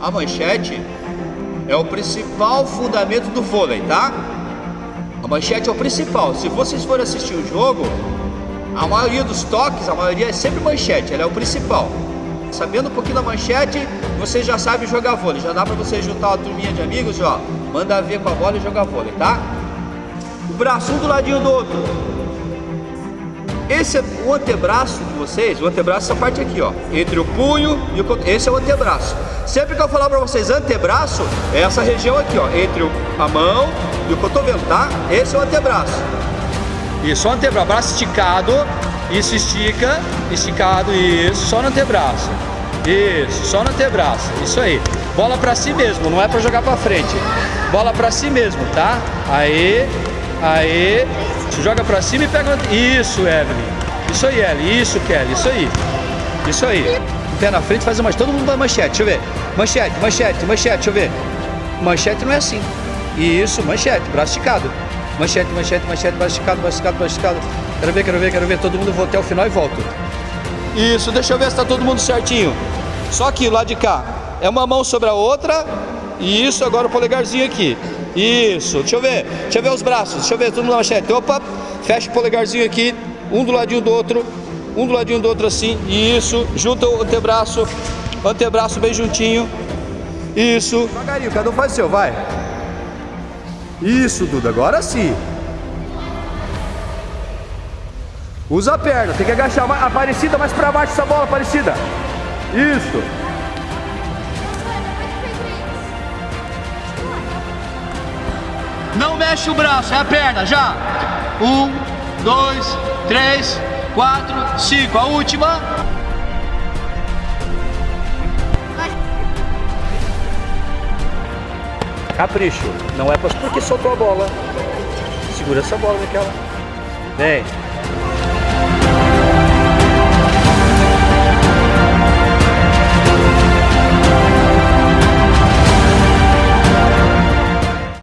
A manchete é o principal fundamento do vôlei, tá? A manchete é o principal. Se vocês forem assistir o jogo, a maioria dos toques, a maioria é sempre manchete, ela é o principal. Sabendo um pouquinho da manchete, você já sabe jogar vôlei. Já dá pra você juntar uma turminha de amigos, ó. Manda ver com a bola e jogar vôlei, tá? O braço um do ladinho do outro. Esse é o antebraço de vocês, o antebraço é essa parte aqui, ó. Entre o punho e o Esse é o antebraço. Sempre que eu falar pra vocês antebraço, é essa região aqui, ó. Entre a mão e o cotovelo, tá? Esse é o antebraço. Isso, o antebraço, braço esticado. Isso, estica, esticado, isso, só no antebraço. Isso, só no antebraço, isso aí. Bola pra si mesmo, não é pra jogar pra frente. Bola pra si mesmo, tá? Aí, aí, joga pra cima e pega... Isso, Evelyn. Isso aí, Evelyn. Isso, Kelly. Isso aí. Isso aí. Pé na frente, faz uma... Todo mundo vai manchete, deixa eu ver. Manchete, manchete, manchete, deixa eu ver. Manchete não é assim. Isso, manchete, braço esticado. Manchete, manchete, manchete, braço esticado, braço esticado, braço esticado. Quero ver, quero ver, quero ver. Todo mundo vou até o final e volto. Isso, deixa eu ver se tá todo mundo certinho. Só aqui, lá de cá. É uma mão sobre a outra. Isso, agora o polegarzinho aqui. Isso, deixa eu ver. Deixa eu ver os braços. Deixa eu ver, mundo na manchete. Opa, fecha o polegarzinho aqui. Um do ladinho do outro. Um do ladinho do outro assim. Isso, junta o antebraço. Antebraço bem juntinho. Isso. Devagarinho, cada um faz o seu, vai. Isso, Duda, agora sim. Usa a perna, tem que agachar. mais- Aparecida, mais pra baixo essa bola, Aparecida. Isso. Não mexe o braço, é a perna, já. Um, dois, três, quatro, cinco. A última. Capricho. Não é pra... porque soltou a bola. Segura essa bola, Miquela. Vem.